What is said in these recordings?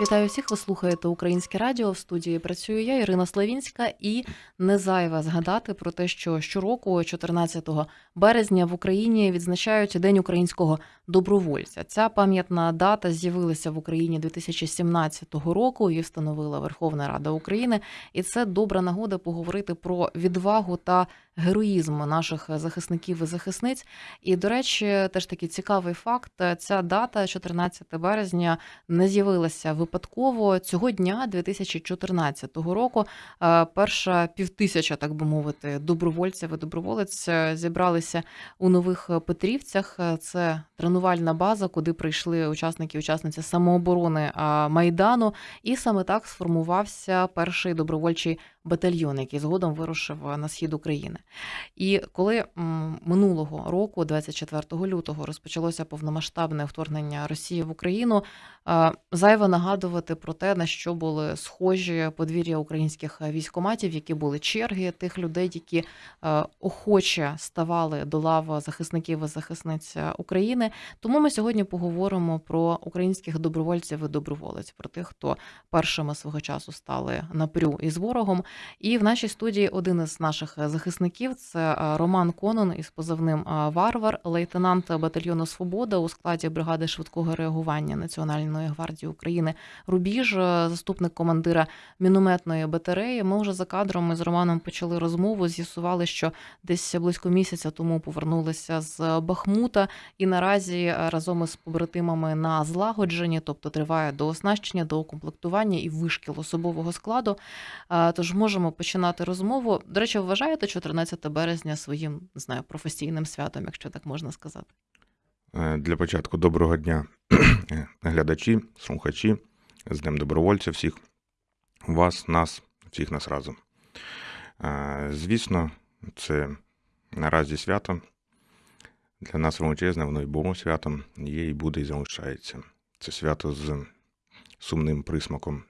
Вітаю всіх. Ви слухаєте Українське Радіо. В студії працюю я, Ірина Славінська, і не зайве згадати про те, що щороку, 14 березня, в Україні відзначають День українського добровольця. Ця пам'ятна дата з'явилася в Україні 2017 року. Її встановила Верховна Рада України, і це добра нагода поговорити про відвагу та героїзм наших захисників і захисниць. І, до речі, теж такий цікавий факт: ця дата, 14 березня, не з'явилася випадково. Цього дня, 2014 року, е, перша півтисяча, так би мовити, добровольців і доброволець е, зібралися у нових Петрівцях. Це тренувальна база, куди прийшли учасники і учасниці самооборони е, майдану. І саме так сформувався перший добровольчий батальйон, який згодом вирушив на схід України. І коли минулого року, 24 лютого, розпочалося повномасштабне вторгнення Росії в Україну, е, зайво нагадувати про те, на що були схожі подвір'я українських військоматів, які були черги тих людей, які охоче ставали до лав захисників і захисниць України. Тому ми сьогодні поговоримо про українських добровольців і доброволець, про тих, хто першими свого часу стали напрю із ворогом. І в нашій студії один із наших захисників це е, Роман Конон із позивним е, Варвар, лейтенант батальйону Свобода у складі бригади швидкого реагування Національної гвардії України Рубіж, е, заступник командира мінометної батареї. Ми вже за кадром з Романом почали розмову. З'ясували, що десь близько місяця тому повернулися з Бахмута, і наразі разом із побратимами на злагодженні, тобто триває до оснащення, до укомплектування і вишкіл особового складу. Тож можемо починати розмову. До речі, вважаєте 14 березня своїм не знаю професійним святом, якщо так можна сказати? Е, Для початку доброго дня, глядачі, слухачі, з Днем добровольця всіх вас, нас, всіх нас разом. Е, Звісно, це наразі свято. Для нас величезне, воно і було святом, є і буде, і залишається. Це свято з сумним присмаком.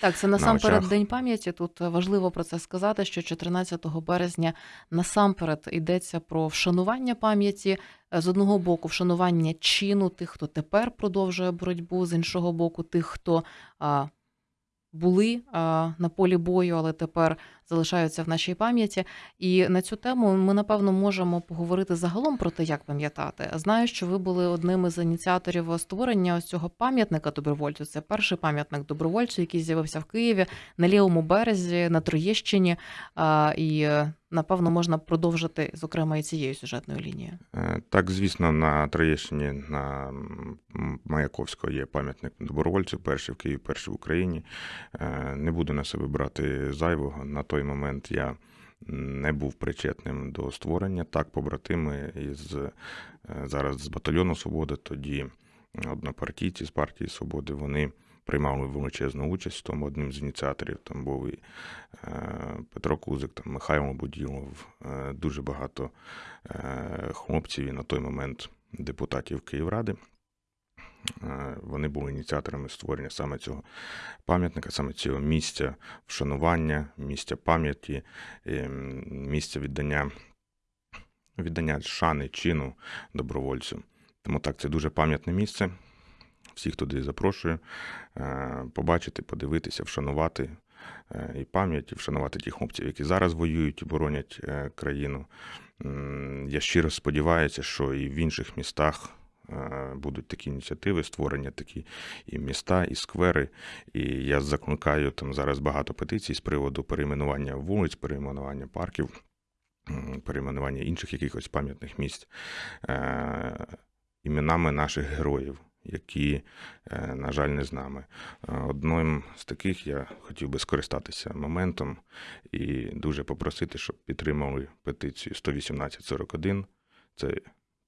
Так, це насамперед на День пам'яті. Тут важливо про це сказати, що 14 березня насамперед йдеться про вшанування пам'яті. З одного боку, вшанування чину тих, хто тепер продовжує боротьбу, з іншого боку, тих, хто були на полі бою, але тепер залишаються в нашій пам'яті. І на цю тему ми напевно можемо поговорити загалом про те, як пам'ятати. Знаю, що ви були одним із ініціаторів створення ось цього пам'ятника добровольцю. Це перший пам'ятник добровольцю, який з'явився в Києві на лівому березі, на Троєщині. І напевно можна продовжити зокрема і цією сюжетною лінією. Е, Так, звісно, на Троєщині на Маяковського є пам'ятник добровольцю, перший в Києві, перший в Україні. Е, Не буду на себе брати зайвого. На той момент я не був причетним до створення. Так, побратими із е, зараз з батальйону Свобода, тоді однопартійці з партії Свободи, вони приймали величезну участь тому одним з ініціаторів. Там був і е, Петро Кузик, там Михайло Буділов, е, дуже багато е, хлопців і на той момент депутатів Київради. Вони були ініціаторами створення саме цього пам'ятника, саме цього місця вшанування, місця пам'яті, місця віддання, віддання шани, чину добровольцю. Тому так, це дуже пам'ятне місце. Всіх туди запрошую е, побачити, подивитися, вшанувати е, і пам'ять, і вшанувати тих хлопців, які зараз воюють і боронять е, країну. Я щиро сподіваюся, що і в інших містах будуть такі ініціативи, створення такі і міста, і сквери. І я закликаю там зараз багато петицій з приводу перейменування вулиць, перейменування парків, перейменування інших якихось пам'ятних місць іменами наших героїв. Які, е, на жаль, не з нами. Е, Одним з таких я хотів би скористатися моментом і дуже попросити, щоб підтримали петицію 11841. Це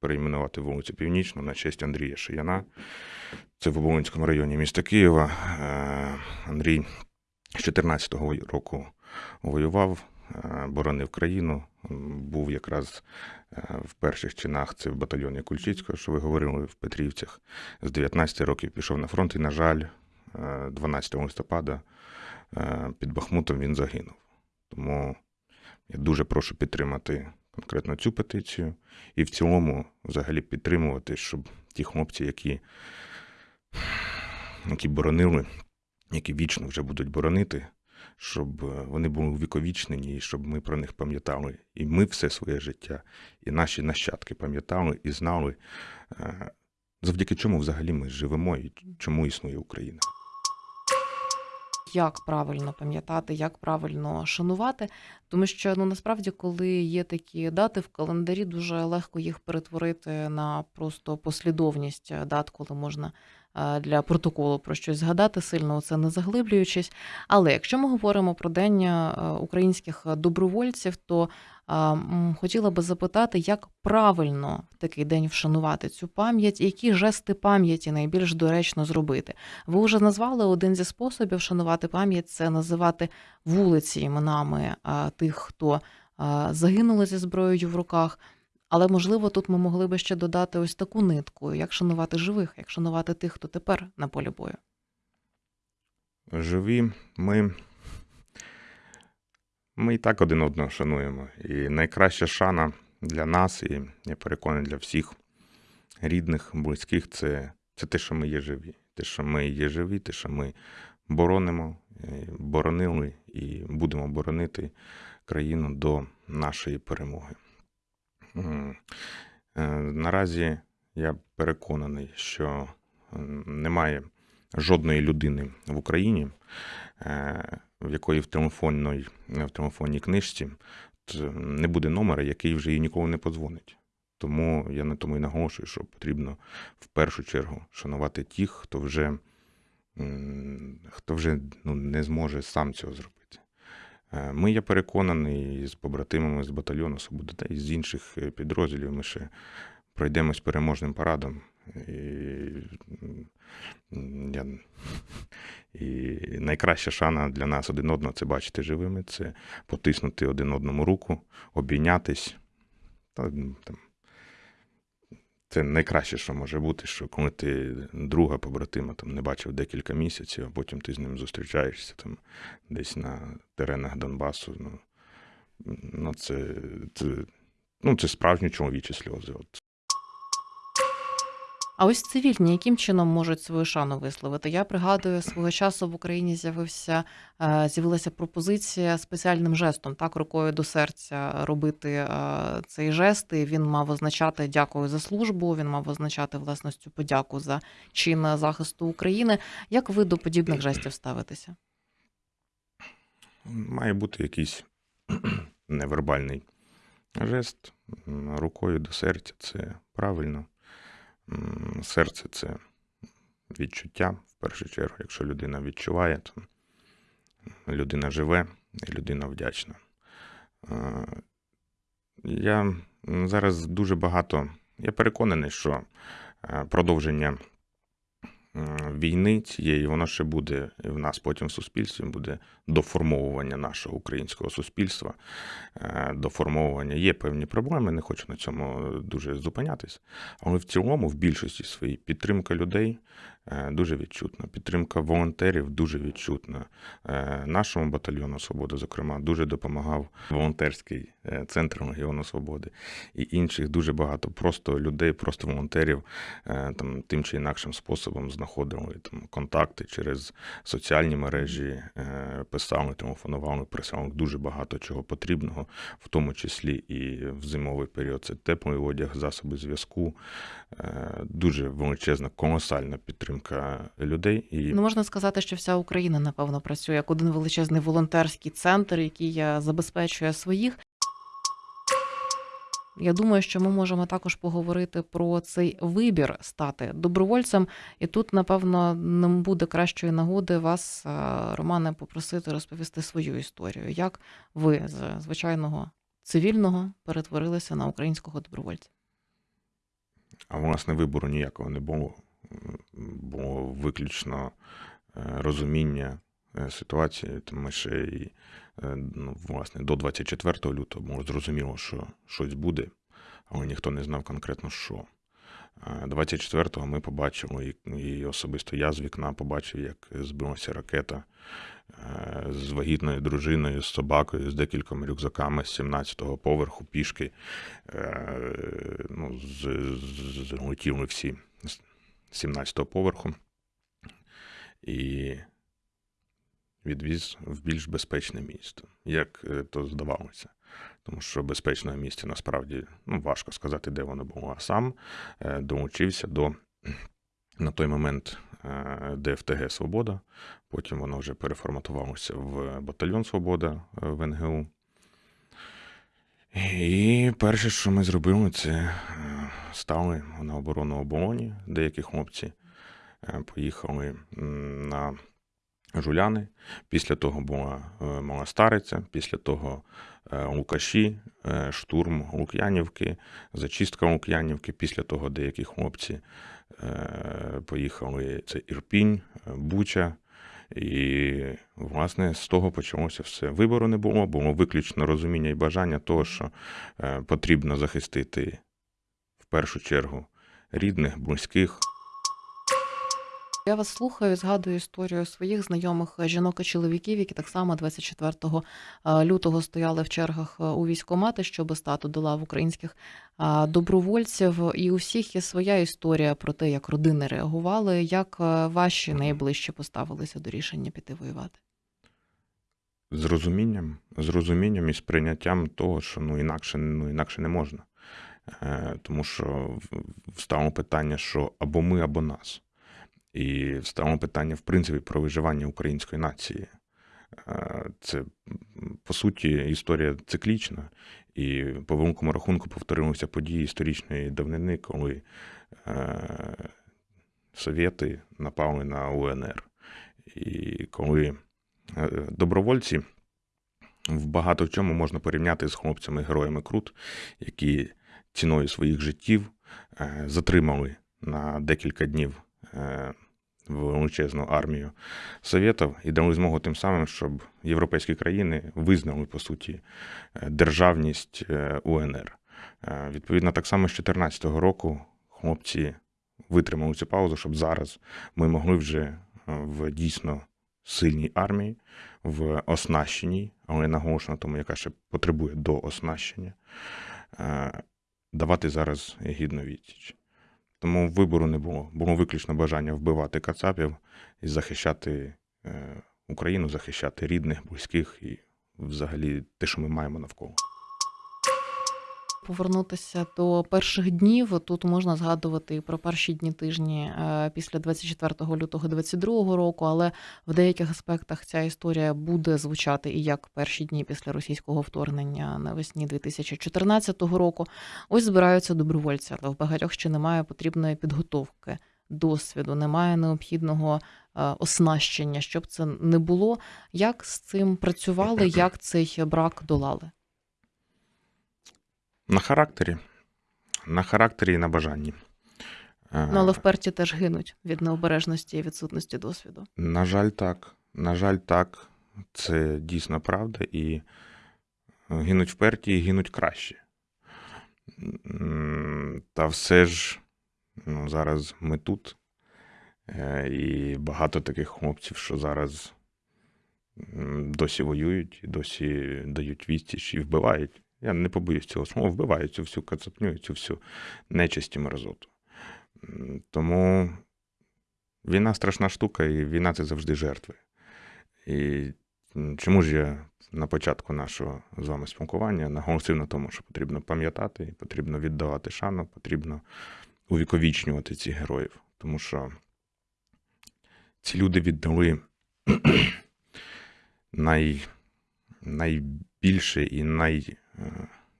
перейменувати вулицю Північну на честь Андрія Шияна. Це в Оболонському районі міста Києва. Е, Андрій з 14-го року воював, боронив країну. Був якраз е, в перших чинах це в батальйоні Кульчицького, що ви говорили в Петрівцях. З 19 років пішов на фронт і, на жаль, е, 12 листопада е, під Бахмутом він загинув. Тому я дуже прошу підтримати конкретно цю петицію і в цілому взагалі підтримувати, щоб ті хлопці, які які боронили, які вічно вже будуть боронити, щоб е, вони були увіковічнені, і щоб ми про них пам'ятали. І ми все своє життя, і наші нащадки пам'ятали і знали, е, завдяки чому взагалі ми живемо і чому існує Україна. як правильно пам'ятати, як правильно шанувати. Тому що ну насправді, коли є такі дати в календарі, дуже легко їх перетворити на просто послідовність е, дат, коли можна для протоколу про щось згадати, сильно це не заглиблюючись. Але якщо ми говоримо про день е, українських добровольців, то хотіла би запитати, як правильно в такий день вшанувати цю пам'ять, які жести пам'яті найбільш доречно зробити. Ви вже назвали один зі способів шанувати пам'ять це називати вулиці іменами тих, хто загинули зі зброєю в руках. Але можливо, тут ми могли би ще додати ось таку нитку: як шанувати живих, як шанувати тих, хто тепер на полі бою. Живі, ми, ми і так один одного шануємо. І найкраща шана для нас, і я переконаний для всіх рідних, близьких, це, це те, що ми є живі. Те, що ми є живі, те, що ми боронимо, е, боронили і будемо боронити країну до нашої перемоги. Е, Наразі я переконаний, що немає жодної людини в Україні, е, в якої в телефонній, в телефонній книжці не буде номера, який вже їй ніколи не подзвонить. Тому я на тому і наголошую, що потрібно в першу чергу шанувати тих, хто вже, хто вже ну, не зможе сам цього зробити. Е, Ми, я переконаний, з побратимами з батальйону Свобода і з інших е, підрозділів ми ще пройдемось переможним парадом. І, я, і найкраща шана для нас один одного це бачити живими, це потиснути один одному руку, обійнятись. Та, там, це найкраще, що може бути, що коли ти друга побратима там, не бачив декілька місяців, а потім ти з ним зустрічаєшся там, десь на теренах Донбасу. Ну, ну, це, це, ну, це справжні чоловічі сльози. От. А ось цивільні, яким чином можуть свою шану висловити? Я пригадую, свого часу в Україні з'явився е, з'явилася пропозиція спеціальним жестом, так рукою до серця робити е, цей жест. І він мав означати дякую за службу. Він мав означати власне подяку за чин захисту України. Як ви до подібних жестів ставитеся? Має бути якийсь невербальний жест рукою до серця. Це правильно. Серце це відчуття в першу чергу. Якщо людина відчуває, то людина живе і людина вдячна. Е, Я зараз дуже багато. Я переконаний, що е, продовження війни цієї, воно ще буде в нас потім в суспільстві, буде доформовування нашого українського суспільства, е, доформовування. Є певні проблеми, не хочу на цьому дуже зупинятись. Але в цілому, в більшості своїй, підтримка людей дуже відчутна. Підтримка волонтерів дуже відчутна. Е, Нашому батальйону Свобода, зокрема, дуже допомагав волонтерський е, центр Легіону Свободи і інших дуже багато просто людей, просто волонтерів е, там тим чи інакшим способом знаходили там контакти через соціальні мережі, е, писали, телефонували, присилали дуже багато чого потрібного, в тому числі і в зимовий період. Це теплий одяг, засоби зв'язку, е, дуже величезна, колосальна підтримка людей. І Ну можна сказати, що вся Україна напевно працює як один величезний волонтерський центр, який забезпечує своїх. Я думаю, що ми можемо також поговорити про цей вибір стати добровольцем. І тут, напевно, не буде кращої нагоди вас, е, Романе, попросити розповісти свою історію. Як ви з звичайного цивільного перетворилися на українського добровольця? А власне вибору ніякого не було. Було виключно е, розуміння е, ситуації. Тому ще і е, ну, власне до 24 лютого зрозуміло, що щось буде, але ніхто не знав конкретно що. Е, 24-го ми побачили, і, особисто я з вікна побачив, як збилася ракета з вагітною дружиною, з собакою, з декількома рюкзаками з 17-го поверху пішки. Ну, злетіли всі 17-го поверху. і відвіз в більш безпечне місто, як е, то здавалося. Тому що безпечного місця насправді ну, важко сказати, де воно було. А сам е, долучився до на той момент е, ДФТГ Свобода. Потім воно вже переформатувалося в батальйон Свобода в НГУ. І перше, що ми зробили, це стали на оборону оболоні. Деякі хлопці е, поїхали на Жуляни. Після того була е, Мала Стариця, після того е, Лукаші, штурм Лук'янівки, зачистка Лук'янівки. Після того деякі хлопці поїхали. Це Ірпінь, Буча. І, власне, з того почалося все. Вибору не було, було виключно розуміння і бажання того, що потрібно захистити першу чергу рідних, близьких. Я вас слухаю, згадую історію своїх знайомих е, жінок і чоловіків, які так само 24 е, лютого стояли в чергах е, у військкомати, щоб стати до лав українських добровольців. І у всіх є своя історія про те, як родини реагували, як ваші найближчі поставилися до рішення піти воювати. з розумінням, з розумінням і сприйняттям того, що ну інакше, ну інакше не можна. Е, тому що в- питання, що або ми, або нас. І встало питання, в принципі, про виживання української нації. Е, Це, по суті, історія циклічна, і по великому рахунку повторилися події історичної давнини, коли е, совєти напали на УНР. І коли добровольці в багато в чому можна порівняти з хлопцями-героями Крут, які ціною своїх життів е, затримали на декілька днів е, величезну армію Совєтів і дали змогу тим самим, щоб європейські країни визнали, по суті, е, державність УНР. Відповідно, так само з 2014 року хлопці витримали цю паузу, щоб зараз ми могли вже в дійсно сильній армії, в оснащеній, але наголошено тому, яка ще потребує до оснащення, давати зараз гідну відсіч. Тому вибору не було. Було виключно бажання вбивати кацапів і захищати е, Україну, захищати рідних, близьких і взагалі те, що ми маємо навколо. Повернутися до перших днів. Тут можна згадувати про перші дні тижні е, після 24 лютого 2022 року, але в деяких аспектах ця історія буде звучати і як перші дні після російського вторгнення навесні 2014 року. Ось збираються добровольці, але в багатьох ще немає потрібної підготовки, досвіду, немає необхідного е, оснащення, щоб це не було. Як з цим працювали, як цей брак долали? На характері. На характері і на бажанні. Е, Ну, але вперті теж гинуть від необережності і відсутності досвіду. На жаль, так. На жаль, так. Це дійсно правда. І гинуть вперті і гинуть краще. Та все ж ну, зараз ми тут. Е, І багато таких хлопців, що зараз досі воюють, досі дають відсіч і вбивають. Я не побоюсь цього слова, вбивають цю всю кацапню, цю всю нечисть і мерзоту. Тому війна страшна штука, і війна це завжди жертви. І чому ж я на початку нашого з вами спілкування наголосив на тому, що потрібно пам'ятати, потрібно віддавати шану, потрібно увіковічнювати цих героїв. Тому що ці люди віддали най, найбільше і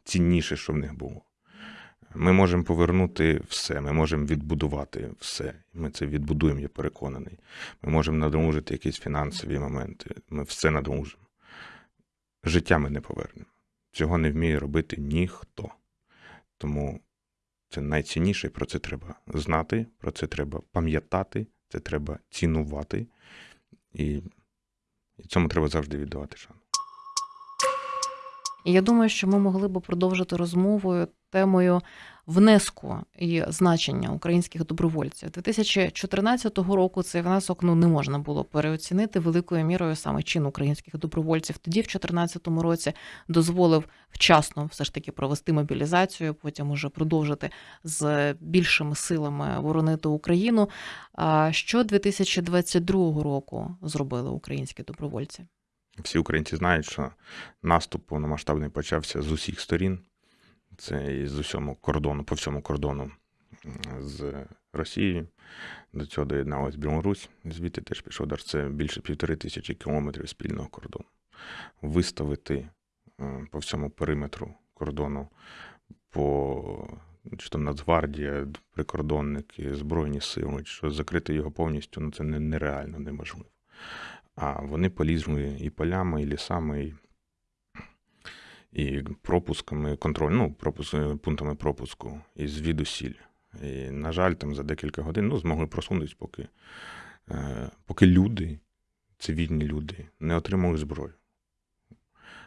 найцінніше, що в них було. Ми можемо повернути все, ми можемо відбудувати все. Ми це відбудуємо, я переконаний. Ми можемо надолужити якісь фінансові моменти. Ми все надолужимо. Життя ми не повернемо. Цього не вміє робити ніхто. Тому це найцінніше, про це треба знати, про це треба пам'ятати, це треба цінувати. І, і цьому треба завжди віддавати шану. І я думаю, що ми могли б продовжити розмовою темою внеску і значення українських добровольців. 2014 року цей внесок ну не можна було переоцінити великою мірою саме чин українських добровольців. Тоді, в 2014 році, дозволив вчасно все ж таки провести мобілізацію, потім уже продовжити з більшими силами боронити Україну. А що 2022 року зробили українські добровольці? Всі українці знають, що наступ повномасштабний почався з усіх сторін. Це і з усьому кордону, по всьому кордону з Росією. До цього доєдналась Білорусь. Звідти теж пішов удар. Це більше півтори тисячі кілометрів спільного кордону. Виставити по всьому периметру кордону по чи то Нацгвардія, прикордонники, Збройні сили, що закрити його повністю, ну це нереально, неможливо. А вони полізли і полями, і лісами, і, і пропусками, контроль, ну, пропуск, пунктами пропуску і звідусіль. І, на жаль, там за декілька годин ну, змогли просунутися, поки, е, поки люди, цивільні люди, не отримали зброю.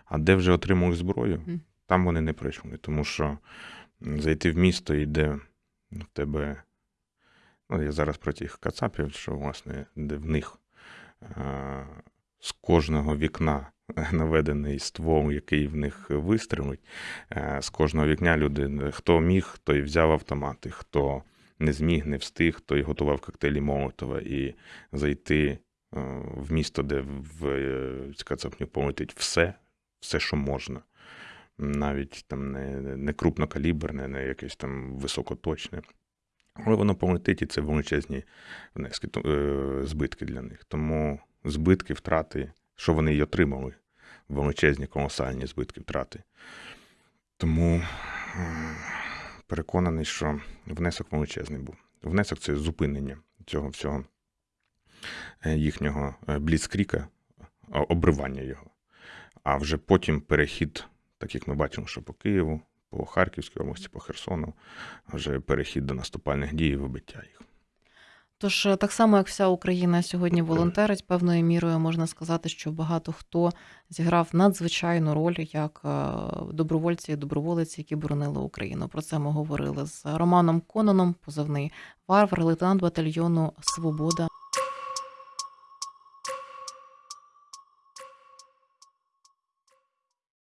А де вже отримали зброю, там вони не прийшли. Тому що зайти в місто і де в тебе. Ну, я зараз про тих кацапів, що, власне, де в них е, з кожного вікна наведений ствол, який в них вистрілить. Е, З кожного вікня люди, хто міг, той взяв автомати, хто не зміг, не встиг, той готував коктейлі Молотова і зайти е, в місто, де в е, полетить все, все, що можна. Навіть там не, не крупнокаліберне, не якесь там високоточне. Але воно полетить, і це величезні внески, е, збитки для них. Тому збитки, втрати, що вони й отримали, величезні, колосальні збитки, втрати. Тому переконаний, що внесок величезний був. Внесок це зупинення цього всього е, їхнього е, бліцкріка, обривання його. А вже потім перехід, так як ми бачимо, що по Києву, по Харківській області, по Херсону, вже перехід до наступальних дій і вибиття їх. Тож е, так само, як вся Україна сьогодні волонтерить, певною мірою можна сказати, що багато хто зіграв надзвичайну роль як е, добровольці і доброволиці, які боронили Україну. Про це ми говорили з Романом Кононом, позивний варвар, лейтенант батальйону Свобода